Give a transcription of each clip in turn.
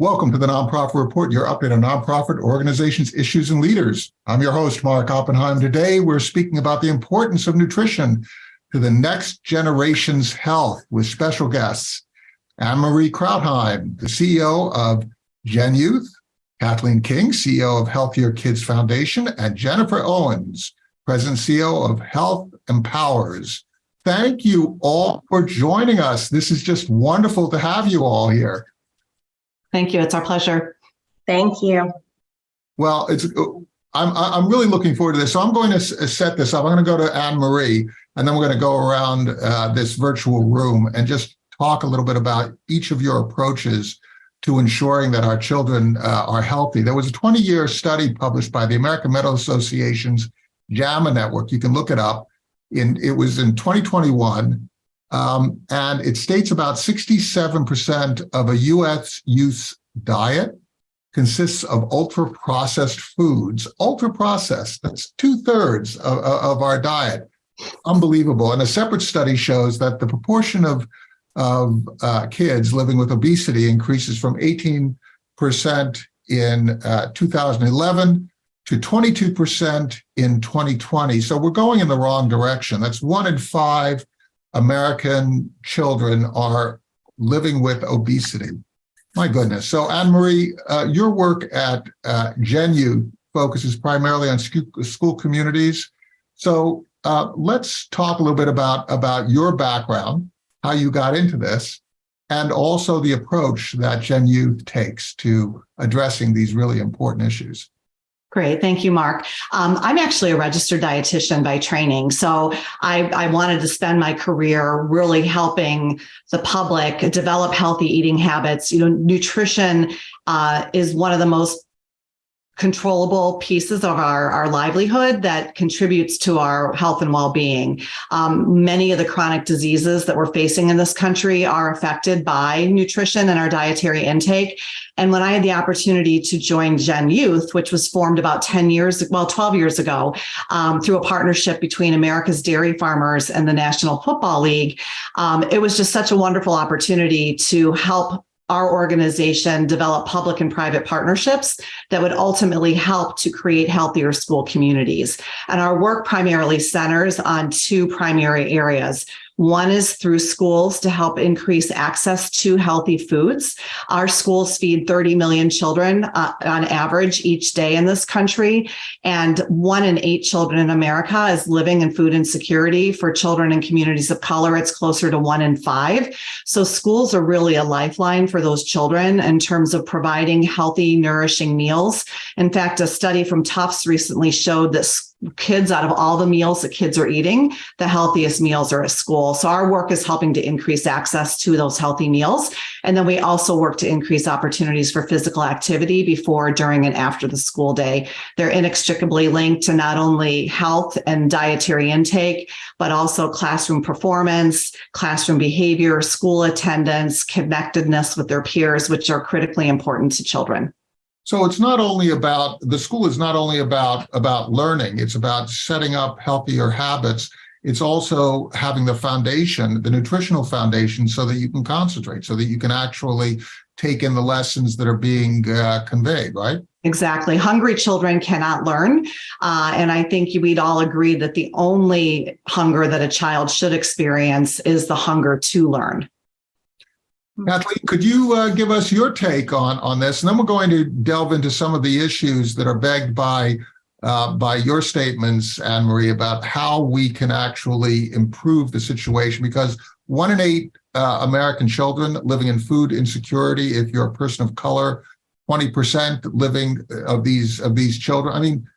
Welcome to the Nonprofit Report, your update on nonprofit organizations, issues, and leaders. I'm your host, Mark Oppenheim. Today, we're speaking about the importance of nutrition to the next generation's health with special guests. Anne-Marie Krautheim, the CEO of Gen Youth, Kathleen King, CEO of Healthier Kids Foundation, and Jennifer Owens, President CEO of Health Empowers. Thank you all for joining us. This is just wonderful to have you all here. Thank you. It's our pleasure. Thank you. Well, it's I'm I'm really looking forward to this. So I'm going to set this up. I'm going to go to Anne Marie, and then we're going to go around uh, this virtual room and just talk a little bit about each of your approaches to ensuring that our children uh, are healthy. There was a 20-year study published by the American Medical Association's JAMA network. You can look it up. In it was in 2021, um, and it states about 67% of a U.S. youth diet consists of ultra-processed foods. Ultra-processed, that's two-thirds of, of our diet. Unbelievable. And a separate study shows that the proportion of, of uh, kids living with obesity increases from 18% in uh, 2011 to 22% in 2020. So we're going in the wrong direction. That's one in five American children are living with obesity. My goodness. So Anne-Marie, uh, your work at uh, Gen Youth focuses primarily on school, communities. So uh, let's talk a little bit about, about your background, how you got into this, and also the approach that Gen takes to addressing these really important issues. Great. Thank you, Mark. Um, I'm actually a registered dietitian by training. So I, I, wanted to spend my career really helping the public develop healthy eating habits. You know, nutrition uh, is one of the most controllable pieces of our, our livelihood that contributes to our health and well-being. Um, many of the chronic diseases that we're facing in this country are affected by nutrition and our dietary intake. And when I had the opportunity to join Gen Youth, which was formed about 10 years, well, 12 years ago, um, through a partnership between America's Dairy Farmers and the National Football League, um, it was just such a wonderful opportunity to help our organization develop public and private partnerships that would ultimately help to create healthier school communities. And our work primarily centers on two primary areas. One is through schools to help increase access to healthy foods. Our schools feed 30 million children uh, on average each day in this country. And one in eight children in America is living in food insecurity. For children in communities of color, it's closer to one in five. So schools are really a lifeline for those children in terms of providing healthy, nourishing meals. In fact, a study from Tufts recently showed that kids out of all the meals that kids are eating, the healthiest meals are at school. So our work is helping to increase access to those healthy meals. And then we also work to increase opportunities for physical activity before, during, and after the school day. They're inextricably linked to not only health and dietary intake, but also classroom performance, classroom behavior, school attendance, connectedness with their peers, which are critically important to children. So it's not only about, the school is not only about, about learning, it's about setting up healthier habits. It's also having the foundation, the nutritional foundation, so that you can concentrate, so that you can actually take in the lessons that are being uh, conveyed, right? Exactly. Hungry children cannot learn. Uh, and I think we'd all agree that the only hunger that a child should experience is the hunger to learn. Kathleen, could you uh, give us your take on, on this? And then we're going to delve into some of the issues that are begged by, uh, by your statements, Anne-Marie, about how we can actually improve the situation because one in eight uh, American children living in food insecurity, if you're a person of color, 20% living uh, of these of these children. I mean,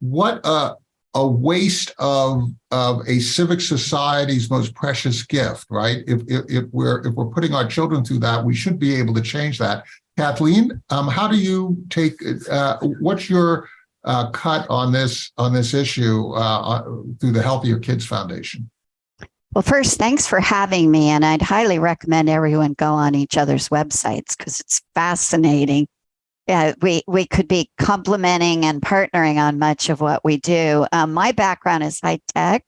what a, a waste of of a civic society's most precious gift, right? If, if, if we're if we're putting our children through that, we should be able to change that. Kathleen, um, how do you take? Uh, what's your uh, cut on this on this issue uh, uh, through the Healthier Kids Foundation? Well, first, thanks for having me, and I'd highly recommend everyone go on each other's websites because it's fascinating yeah, we we could be complementing and partnering on much of what we do. Um, my background is high tech.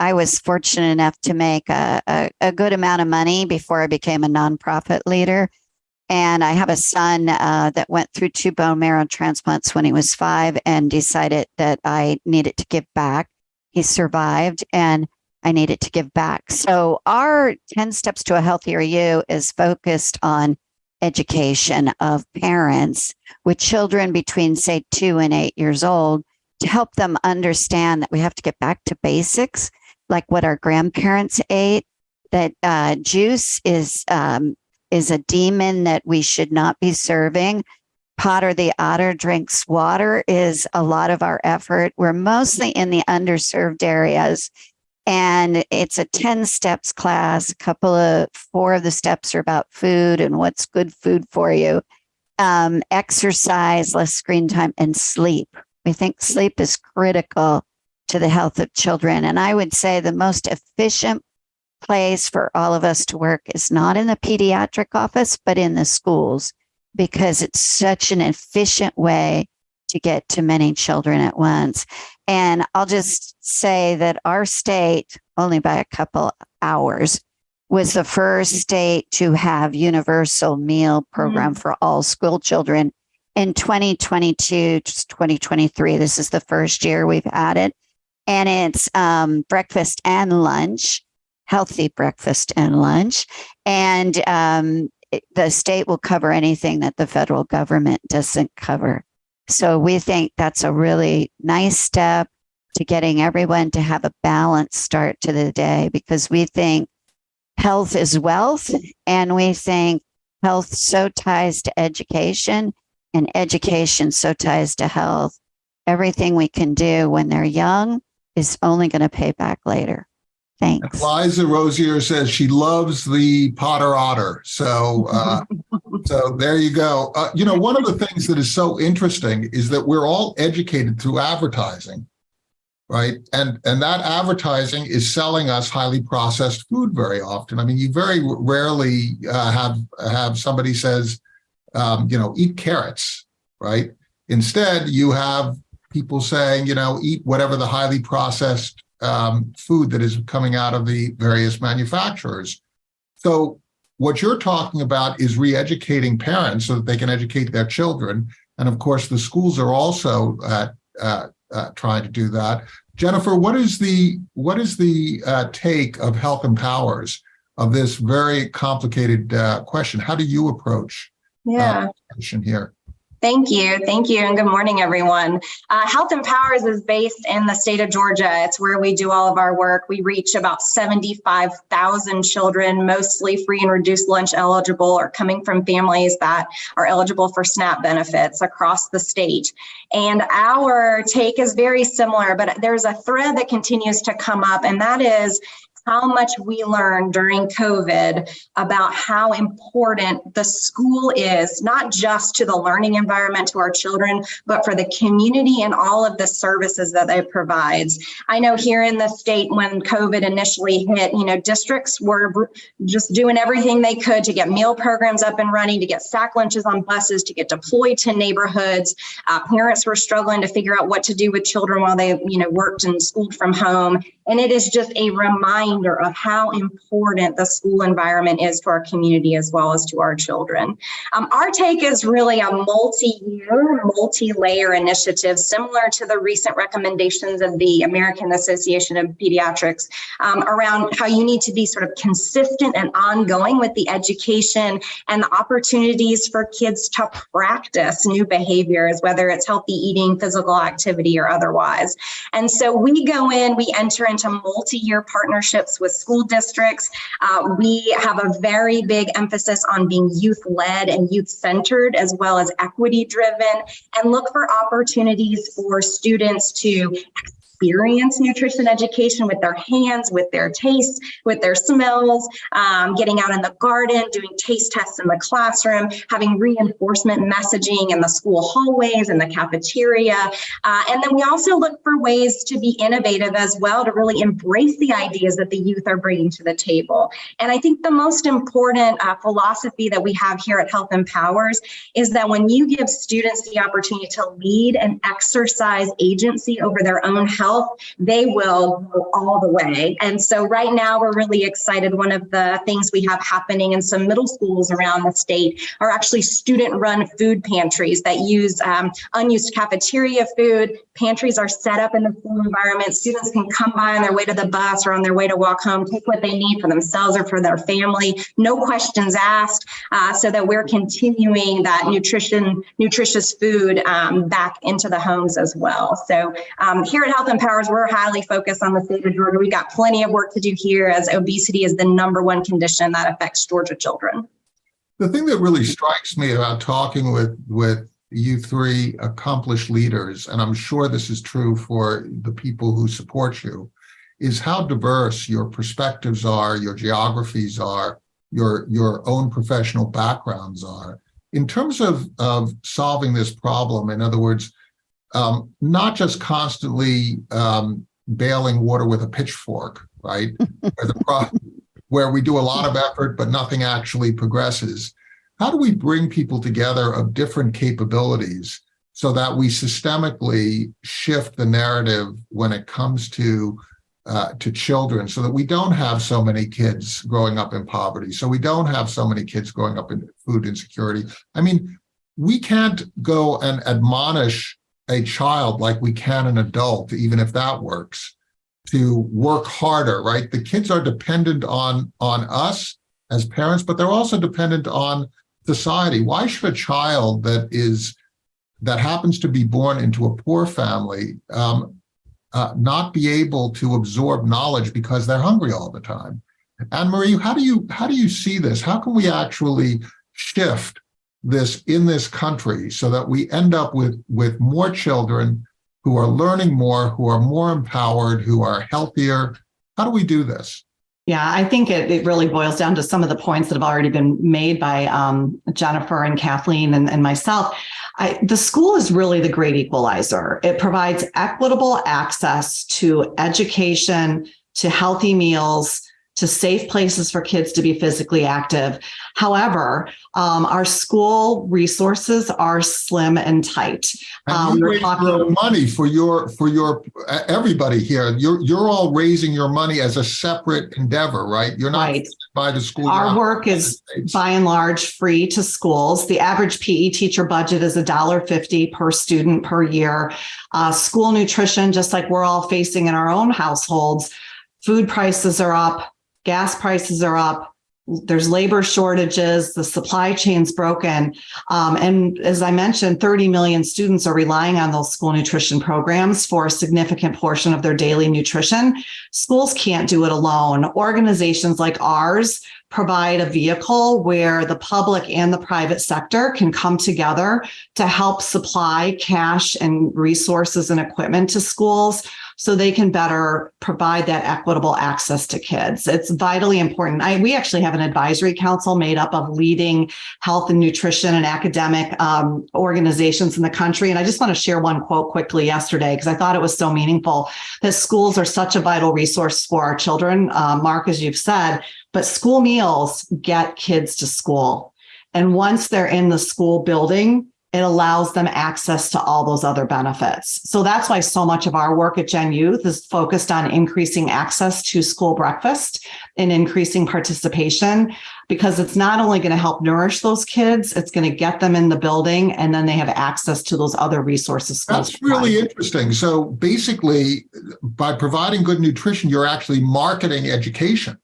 I was fortunate enough to make a, a, a, good amount of money before I became a nonprofit leader. And I have a son uh, that went through two bone marrow transplants when he was five and decided that I needed to give back. He survived and I needed to give back. So, our 10 Steps to a Healthier You is focused on education of parents with children between, say, two and eight years old to help them understand that we have to get back to basics, like what our grandparents ate, that uh, juice is um, is a demon that we should not be serving. Potter the otter drinks water is a lot of our effort. We're mostly in the underserved areas. And it's a 10 steps class. A couple of four of the steps are about food and what's good food for you. Um, exercise, less screen time, and sleep. We think sleep is critical to the health of children. And I would say the most efficient place for all of us to work is not in the pediatric office, but in the schools, because it's such an efficient way to get to many children at once. And I'll just say that our state, only by a couple hours, was the first state to have universal meal program mm-hmm. for all school children in 2022 2023 this is the first year we've had it and it's um, breakfast and lunch healthy breakfast and lunch. And um, the state will cover anything that the federal government doesn't cover. So we think that's a really nice step to getting everyone to have a balanced start to the day because we think health is wealth and we think health so ties to education and education so ties to health. Everything we can do when they're young is only going to pay back later. Thanks. Liza Rosier says she loves the Potter Otter. So, uh, so there you go. Uh, you know, one of the things that is so interesting is that we're all educated through advertising, right? And and that advertising is selling us highly processed food very often. I mean, you very rarely uh, have have somebody says, um, you know, eat carrots, right? Instead, you have people saying, you know, eat whatever the highly processed um, food that is coming out of the various manufacturers. So what you're talking about is re-educating parents so that they can educate their children. And of course, the schools are also uh, uh, uh, trying to do that. Jennifer, what is the what is the uh, take of HealthMPowers of this very complicated uh, question? How do you approach uh, question here? Thank you. Thank you. And good morning, everyone. Uh, HealthMPowers is based in the state of Georgia. It's where we do all of our work. We reach about 75,000 children, mostly free and reduced lunch eligible or coming from families that are eligible for SNAP benefits across the state. And our take is very similar, but there's a thread that continues to come up, and that is how much we learned during COVID about how important the school is, not just to the learning environment to our children, but for the community and all of the services that it provides. I know here in the state, when COVID initially hit, you know, districts were just doing everything they could to get meal programs up and running, to get sack lunches on buses, to get deployed to neighborhoods. Uh, parents were struggling to figure out what to do with children while they, you know, worked and schooled from home. And it is just a reminder of how important the school environment is to our community as well as to our children. Um, our take is really a multi-year, multi-layer initiative similar to the recent recommendations of the American Association of Pediatrics um, around how you need to be sort of consistent and ongoing with the education and the opportunities for kids to practice new behaviors, whether it's healthy eating, physical activity, or otherwise. And so we go in, we enter into into multi-year partnerships with school districts. Uh, we have a very big emphasis on being youth-led and youth-centered as well as equity-driven and look for opportunities for students to experience nutrition education with their hands, with their tastes, with their smells, um, getting out in the garden, doing taste tests in the classroom, having reinforcement messaging in the school hallways and the cafeteria. Uh, and then we also look for ways to be innovative as well to really embrace the ideas that the youth are bringing to the table. And I think the most important uh, philosophy that we have here at HealthMPowers is that when you give students the opportunity to lead and exercise agency over their own health, they will go all the way. And so right now we're really excited. One of the things we have happening in some middle schools around the state are actually student run food pantries that use um, unused cafeteria food. Pantries are set up in the school environment. Students can come by on their way to the bus or on their way to walk home, take what they need for themselves or for their family, no questions asked, uh, so that we're continuing that nutrition, nutritious food um, back into the homes as well. So um, here at Health Empowers, we're highly focused on the state of Georgia. We've got plenty of work to do here as obesity is the number one condition that affects Georgia children. The thing that really strikes me about talking with, with you three accomplished leaders, and I'm sure this is true for the people who support you, is how diverse your perspectives are, your geographies are, your, your own professional backgrounds are. In terms of, of solving this problem, in other words, um, not just constantly um, bailing water with a pitchfork, right? where, the pro- where we do a lot of effort, but nothing actually progresses. How do we bring people together of different capabilities so that we systemically shift the narrative when it comes to uh, to children so that we don't have so many kids growing up in poverty, so we don't have so many kids growing up in food insecurity. I mean, we can't go and admonish a child like we can an adult, even if that works, to work harder, right? The kids are dependent on, on us as parents, but they're also dependent on society. Why should a child that is that happens to be born into a poor family um, uh, not be able to absorb knowledge because they're hungry all the time? Anne Marie, how do you how do you see this? How can we actually shift this in this country so that we end up with with more children who are learning more, who are more empowered, who are healthier? How do we do this? Yeah, I think it, it really boils down to some of the points that have already been made by um, Jennifer and Kathleen and, and myself. I, the school is really the great equalizer. It provides equitable access to education, to healthy meals, to safe places for kids to be physically active. However, um, our school resources are slim and tight. And Um, you we're talking- money for your for your everybody here. You're you're all raising your money as a separate endeavor, right? You're not Right. by the school. Our work is by and large free to schools. The average PE teacher budget is $1.50 per student per year. Uh, school nutrition, just like we're all facing in our own households, food prices are up, gas prices are up. There's labor shortages, the supply chain's broken. Um, and as I mentioned, 30 million students are relying on those school nutrition programs for a significant portion of their daily nutrition. Schools can't do it alone. Organizations like ours provide a vehicle where the public and the private sector can come together to help supply cash and resources and equipment to schools so they can better provide that equitable access to kids. It's vitally important. I, we actually have an advisory council made up of leading health and nutrition and academic um, organizations in the country. And I just want to share one quote quickly yesterday because I thought it was so meaningful that schools are such a vital resource for our children. Uh, Mark, as you've said, but school meals get kids to school. And once they're in the school building, it allows them access to all those other benefits. So that's why so much of our work at Gen Youth is focused on increasing access to school breakfast and increasing participation, because it's not only going to help nourish those kids, it's going to get them in the building and then they have access to those other resources. That's really provide. interesting. So basically, by providing good nutrition, you're actually marketing education.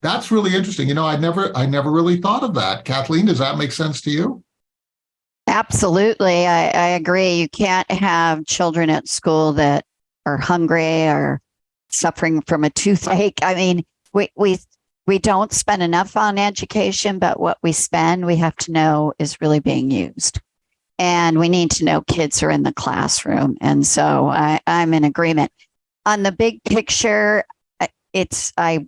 That's really interesting. You know, I never I never really thought of that. Kathleen, does that make sense to you? Absolutely. I, I agree. You can't have children at school that are hungry or suffering from a toothache. I mean, we, we, we don't spend enough on education, but what we spend, we have to know is really being used. And we need to know kids are in the classroom. And so I, I'm in agreement. On the big picture, it's, I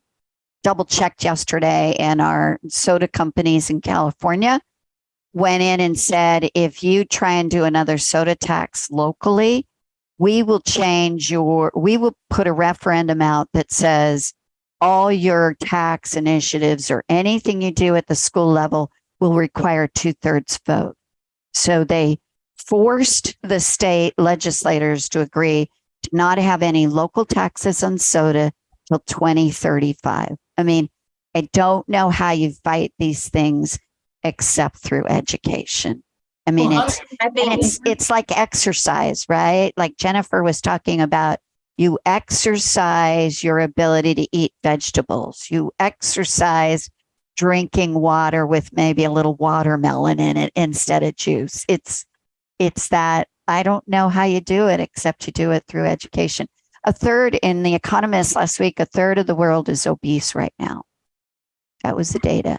double checked yesterday and our soda companies in California went in and said, if you try and do another soda tax locally, we will change your, we will put a referendum out that says all your tax initiatives or anything you do at the school level will require two thirds vote. So they forced the state legislators to agree to not have any local taxes on soda till 2035. I mean, I don't know how you fight these things except through education. I mean, Well, it's I think it's it's like exercise, right? Like Jennifer was talking about you exercise your ability to eat vegetables. You exercise drinking water with maybe a little watermelon in it instead of juice. It's it's that I don't know how you do it except you do it through education. A third in the Economist last week, a third of the world is obese right now. That was the data.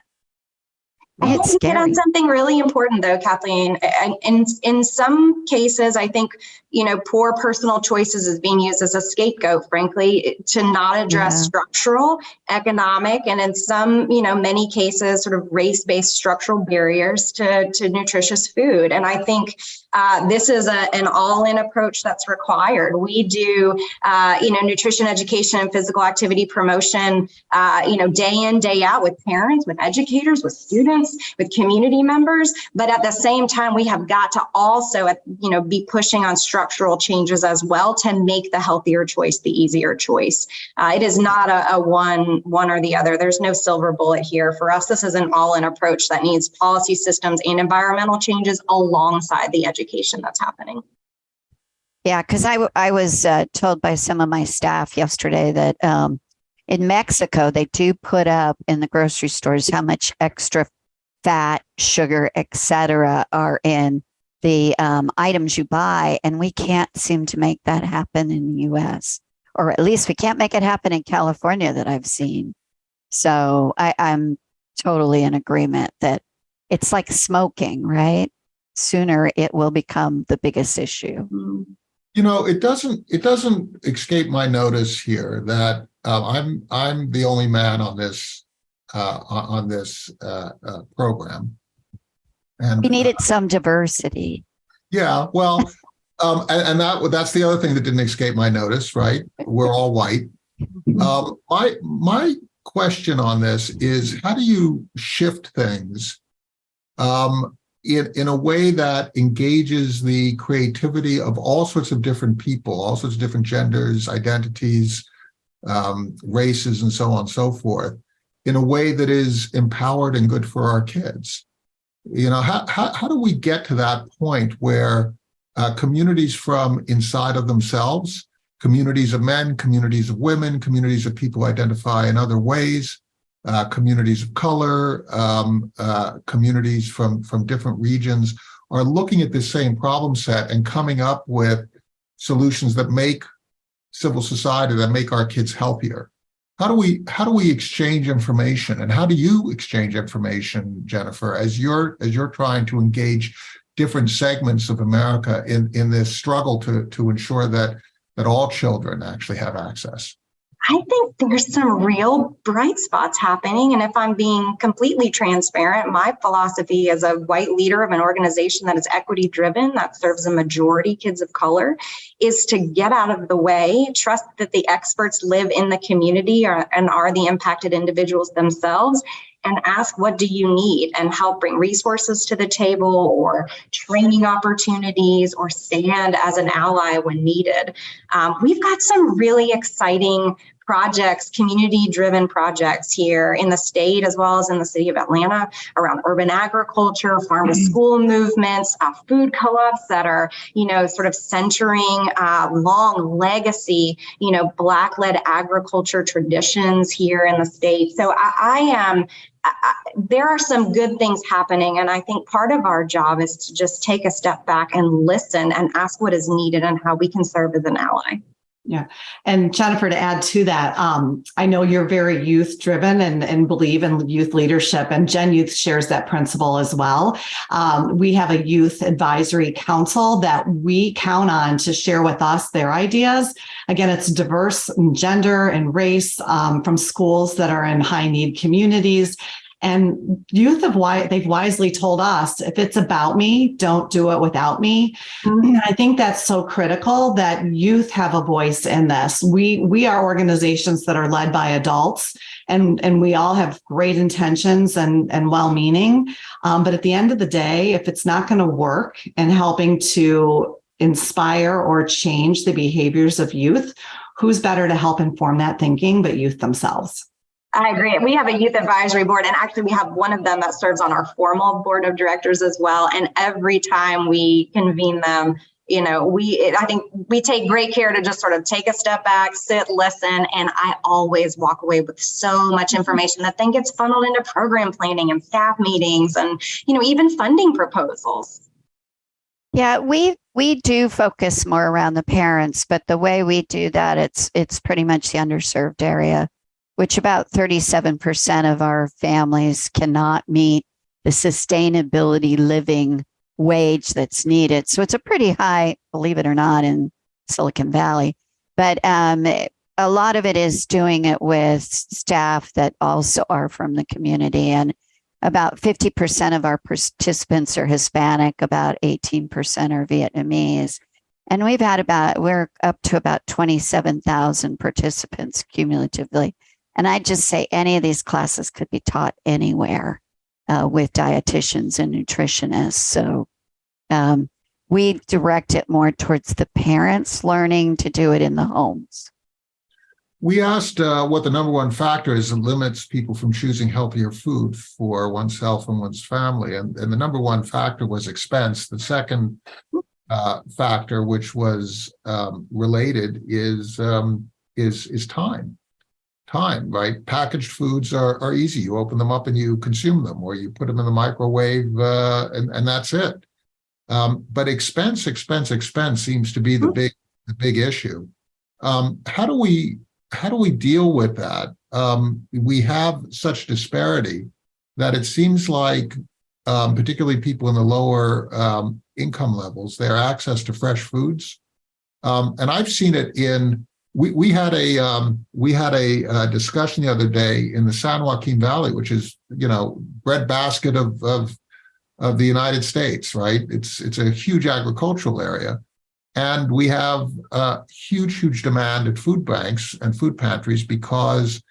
I It's hit on something really important though, Kathleen. And in, in some cases, I think, you know, poor personal choices is being used as a scapegoat, frankly, to not address Yeah. structural, economic, and in some, you know, many cases, sort of race-based structural barriers to, to nutritious food. And I think uh, this is a, an all-in approach that's required. We do, uh, you know, nutrition education and physical activity promotion, uh, you know, day in, day out with parents, with educators, with students, with community members. But at the same time, we have got to also, uh, you know, be pushing on structural changes as well to make the healthier choice the easier choice. Uh, it is not a, a one, one or the other. There's no silver bullet here. For us, this is an all-in approach that needs policy systems and environmental changes alongside the education that's happening. Yeah, because I, I was uh, told by some of my staff yesterday that um, in Mexico, they do put up in the grocery stores how much extra fat, sugar, etc., are in the um, items you buy. And we can't seem to make that happen in the US, or at least we can't make it happen in California that I've seen. So I, I'm totally in agreement that it's like smoking, right? Sooner it will become the biggest issue. You know, it doesn't, it doesn't escape my notice here that uh, I'm, I'm the only man on this, uh, on on this, uh, uh, program. And We needed some diversity. Yeah, well, um, and, and that, that's the other thing that didn't escape my notice, right? We're all white. Um, my, my question on this is how do you shift things um, in, in a way that engages the creativity of all sorts of different people, all sorts of different genders, identities, um, races, and so on and so forth, in a way that is empowered and good for our kids? You know, how, how, how do we get to that point where uh, communities from inside of themselves, communities of men, communities of women, communities of people identify in other ways, uh, communities of color, um, uh, communities from, from different regions are looking at this same problem set and coming up with solutions that make civil society, that make our kids healthier. How do we how do we exchange information and how do you exchange information, Jennifer, as you're as you're trying to engage different segments of America in in this struggle to to ensure that that all children actually have access? I think there's some real bright spots happening. And if I'm being completely transparent, my philosophy as a white leader of an organization that is equity driven, that serves a majority kids of color, is to get out of the way, trust that the experts live in the community or, and are the impacted individuals themselves, and ask, what do you need? And help bring resources to the table or training opportunities or stand as an ally when needed. Um, we've got some really exciting projects, community driven projects here in the state as well as in the city of Atlanta around urban agriculture, farm to school movements, uh, food co-ops that are, you know, sort of centering uh, long legacy, you know, black led agriculture traditions here in the state. So I, I am. I, there are some good things happening, and I think part of our job is to just take a step back and listen and ask what is needed and how we can serve as an ally. And Jennifer, to add to that, um, I know you're very youth driven and, and believe in youth leadership, and Gen Youth shares that principle as well. Um, we have a youth advisory council that we count on to share with us their ideas. Again, it's diverse in gender and race um, from schools that are in high need communities. And youth have why they've wisely told us if it's about me, don't do it without me. And I think that's so critical that youth have a voice in this. We we are organizations that are led by adults, and and we all have great intentions and and well meaning. Um, but at the end of the day, if it's not going to work and helping to inspire or change the behaviors of youth, who's better to help inform that thinking but youth themselves? I agree. We have a youth advisory board, and actually, we have one of them that serves on our formal board of directors as well. And every time we convene them, you know, we I think we take great care to just sort of take a step back, sit, listen, and I always walk away with so much information that then gets funneled into program planning and staff meetings, and you know, even funding proposals. Yeah, we we do focus more around the parents, but the way we do that, it's it's pretty much the underserved area, which about 37% of our families cannot meet the sustainability living wage that's needed. So it's a pretty high, believe it or not, in Silicon Valley. But um, a lot of it is doing it with staff that also are from the community. And about 50% of our participants are Hispanic, about 18% are Vietnamese. And we've had about, we're up to about 27,000 participants cumulatively. And I just say any of these classes could be taught anywhere uh, with dietitians and nutritionists. So um, we direct it more towards the parents learning to do it in the homes. We asked uh, what the number one factor is that limits people from choosing healthier food for oneself and one's family. And, and the number one factor was expense. The second uh, factor, which was um, related, is um, is is time. Time, right? Packaged foods are, are easy. You open them up and you consume them, or you put them in the microwave, uh, and, and that's it. Um, but expense, expense, expense seems to be the big the big issue. Um, how do we how do we deal with that? Um, we have such disparity that it seems like, um, particularly people in the lower um, income levels, their access to fresh foods. Um, and I've seen it in. We we had a um, we had a, uh discussion the other day in the San Joaquin Valley, which is you know breadbasket of of of the United States, right? It's it's a huge agricultural area. And we have a huge, huge demand at food banks and food pantries because,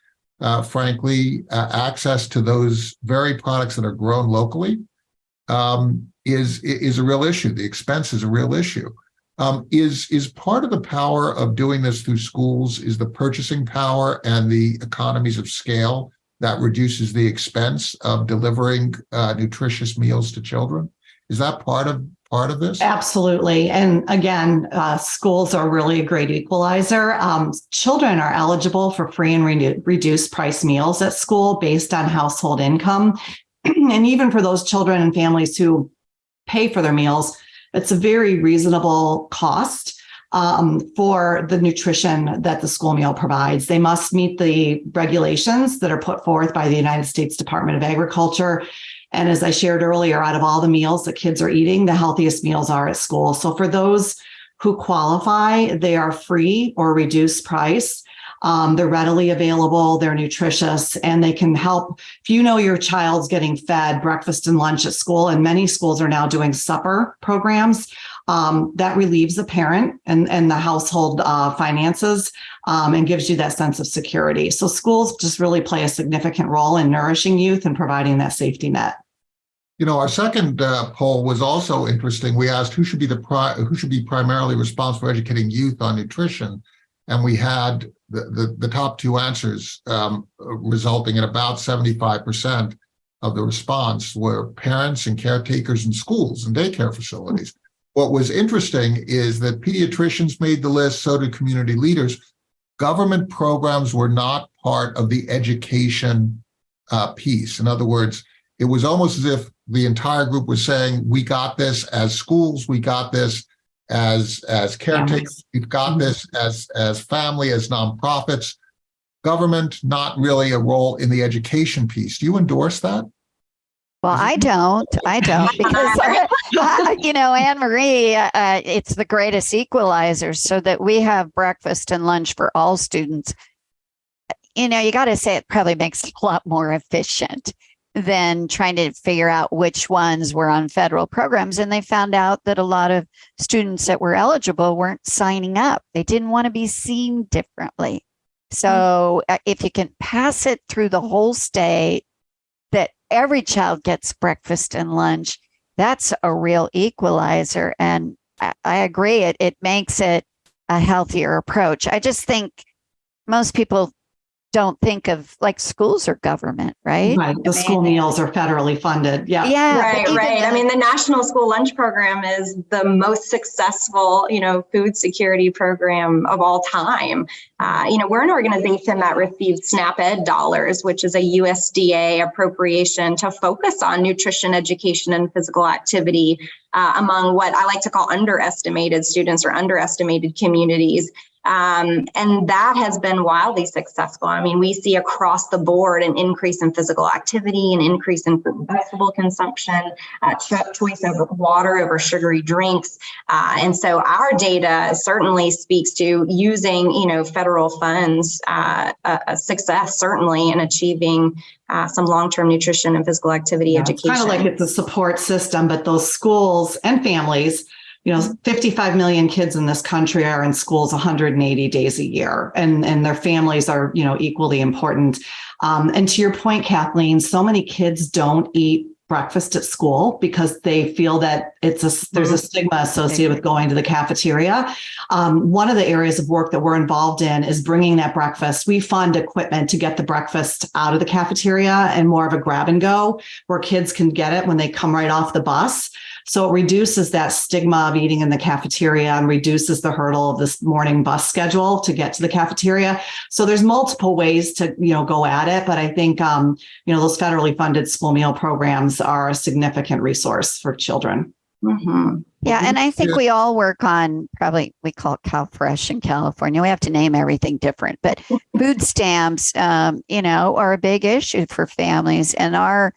uh, frankly, uh, access to those very products that are grown locally um, is is a real issue. The expense is a real issue. Um, is is part of the power of doing this through schools is the purchasing power and the economies of scale that reduces the expense of delivering uh, nutritious meals to children. Is that part of part of this? Absolutely. And again, uh, schools are really a great equalizer. Um, children are eligible for free and re- reduced price meals at school based on household income. and even for those children and families who pay for their meals, it's a very reasonable cost um, for the nutrition that the school meal provides. They must meet the regulations that are put forth by the United States Department of Agriculture. And as I shared earlier, out of all the meals that kids are eating, the healthiest meals are at school. So for those who qualify, they are free or reduced price. Um, they're readily available, they're nutritious, and they can help. If you know your child's getting fed breakfast and lunch at school, and many schools are now doing supper programs, um, that relieves the parent and, and the household uh, finances um, and gives you that sense of security. So schools just really play a significant role in nourishing youth and providing that safety net. You know, our second uh, poll was also interesting. We asked who should be the who should be primarily responsible for educating youth on nutrition, and we had the the, the top two answers um, resulting in about seventy five percent of the response were parents and caretakers in schools and daycare facilities. What was interesting is that pediatricians made the list, so did community leaders. Government programs were not part of the education uh, piece. In other words, it was almost as if the entire group was saying, "We got this as schools. We got this as as caretakers. We've got this as as family, as nonprofits. Government, not really a role in the education piece." Do you endorse that? Well, I don't. I don't because uh, you know Anne Marie. Uh, it's the greatest equalizer, so that we have breakfast and lunch for all students. You know, you got to say it probably makes it a lot more efficient than trying to figure out which ones were on federal programs. And they found out that a lot of students that were eligible weren't signing up. They didn't want to be seen differently. So uh, if you can pass it through the whole state that every child gets breakfast and lunch, that's a real equalizer. And I, I agree. It it makes it a healthier approach. I just think most people don't think of like schools or government, right? Right. The I school mean- meals are federally funded. Yeah. Yeah. but Right, even right. I mean, the National School Lunch Program is the most successful, you know, food security program of all time. Uh, you know, we're an organization that receives SNAP Ed dollars, which is a USDA appropriation to focus on nutrition education and physical activity uh, among what I like to call underestimated students or underestimated communities. Um, and that has been wildly successful. I mean, we see across the board an increase in physical activity, an increase in fruit and vegetable consumption, uh, choice over water over sugary drinks. Uh, and so our data certainly speaks to using, you know, federal funds, uh, success certainly in achieving uh, some long-term nutrition and physical activity Yeah, It's education. kind of like it's a support system, but those schools and families, you know, 55 million kids in this country are in schools 180 days a year and, and their families are, you know, equally important. Um, and to your point, Kathleen, so many kids don't eat breakfast at school because they feel that it's a, there's a stigma associated with going to the cafeteria. Um, one of the areas of work that we're involved in is bringing that breakfast. We fund equipment to get the breakfast out of the cafeteria and more of a grab and go where kids can get it when they come right off the bus. So it reduces that stigma of eating in the cafeteria and reduces the hurdle of this morning bus schedule to get to the cafeteria. So there's multiple ways to, you know, go at it. But I think, um, you know, those federally funded school meal programs are a significant resource for children. Mhm. Yeah, and I think Yeah. we all work on probably we call it Cal Fresh in California. We have to name everything different, but food stamps, um, you know, are a big issue for families. And our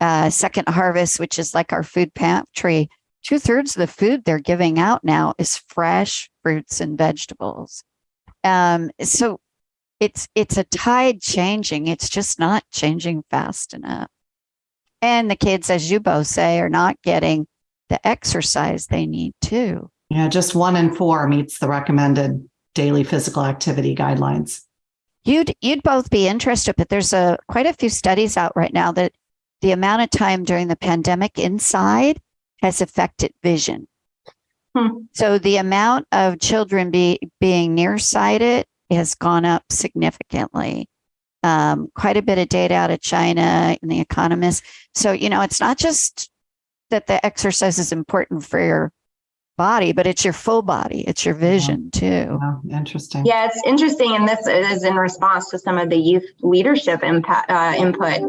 uh, second harvest, which is like our food pantry, two thirds of the food they're giving out now is fresh fruits and vegetables. Um, so it's it's a tide changing. It's just not changing fast enough. And the kids, as you both say, are not getting the exercise they need too. Yeah, just one in four meets the recommended daily physical activity guidelines. You'd you'd both be interested, but there's a quite a few studies out right now that the amount of time during the pandemic inside has affected vision. Hmm. So the amount of children be, being nearsighted has gone up significantly. Um, quite a bit of data out of China and the Economist. So you know, it's not just that the exercise is important for your body, but it's your full body, it's your vision too. Yeah, interesting. Yeah, it's interesting, and this is in response to some of the youth leadership impact uh, input.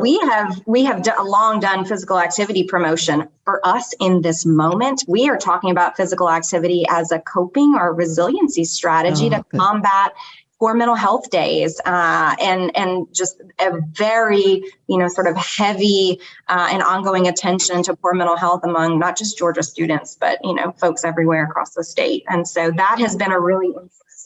We have we have d- long done physical activity promotion. For us in this moment, we are talking about physical activity as a coping or resiliency strategy Oh, to good. combat poor mental health days uh, and and just a very you know sort of heavy uh, and ongoing attention to poor mental health among not just Georgia students but you know folks everywhere across the state. And so that has been a really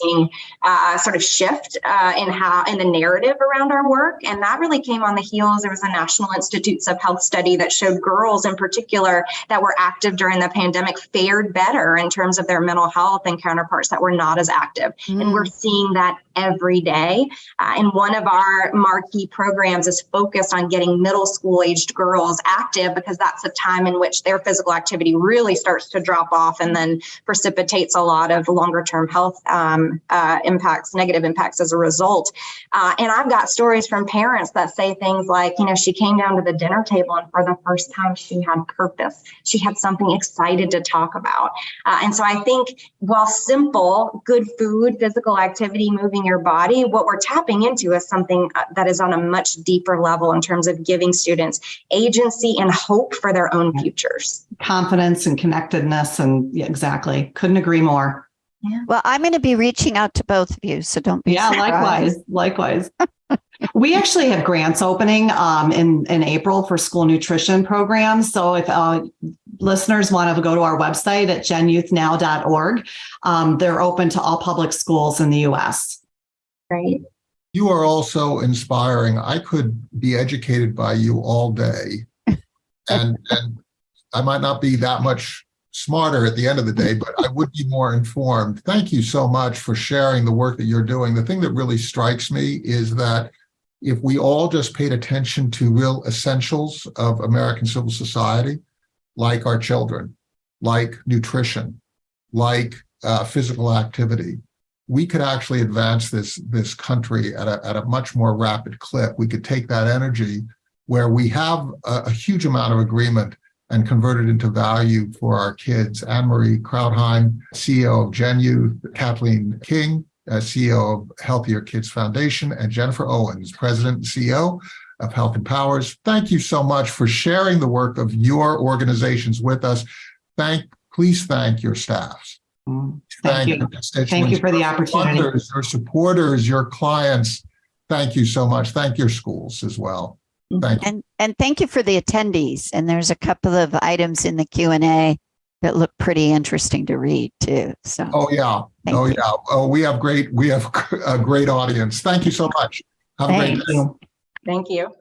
interesting uh, sort of shift uh, in how in the narrative around our work. And that really came on the heels. There was a National Institutes of Health study that showed girls in particular that were active during the pandemic fared better in terms of their mental health and counterparts that were not as active. And we're seeing that every day. Uh, and one of our marquee programs is focused on getting middle school aged girls active because that's a time in which their physical activity really starts to drop off and then precipitates a lot of longer term health um, uh, impacts, negative impacts as a result. Uh, and I've got stories from parents that say things like, you know, she came down to the dinner table and for the first time she had purpose. She had something excited to talk about. Uh, and so I think while simple, good food, physical activity, moving your body, what we're tapping into is something uh, that is on a much deeper level in terms of giving students agency and hope for their own futures. Confidence and connectedness. And yeah, exactly. Couldn't agree more. Well, I'm going to be reaching out to both of you, so don't be Yeah, surprised. likewise, likewise. we actually have grants opening um, in in April for school nutrition programs. So if uh, listeners want to go to our website at genyouthnow.org, um, they're open to all public schools in the U.S. Right. You are also inspiring. I could be educated by you all day. And, and I might not be that much smarter at the end of the day, but I would be more informed. Thank you so much for sharing the work that you're doing. The thing that really strikes me is that if we all just paid attention to real essentials of American civil society, like our children, like nutrition, like uh, physical activity, we could actually advance this this country at a, at a much more rapid clip. We could take that energy where we have a, a huge amount of agreement and convert it into value for our kids. Anne Marie Krautheim, CEO of Gen Youth, Kathleen King, uh, CEO of Healthier Kids Foundation, and Jennifer Owens, President and CEO of HealthMPowers. Thank you so much for sharing the work of your organizations with us. Thank, please thank your staffs. Mm, Thank you. Thank you for the constituents, your opportunity. funders, Your supporters, your clients. Thank you so much. Thank your schools as well. Thank you. And and thank you for the attendees. And there's a couple of items in the Q and A that look pretty interesting to read too. So Oh, yeah. Thank Oh, you. yeah. Oh, we have great, we have a great audience. Thank you so much. Have a great day. Thank you.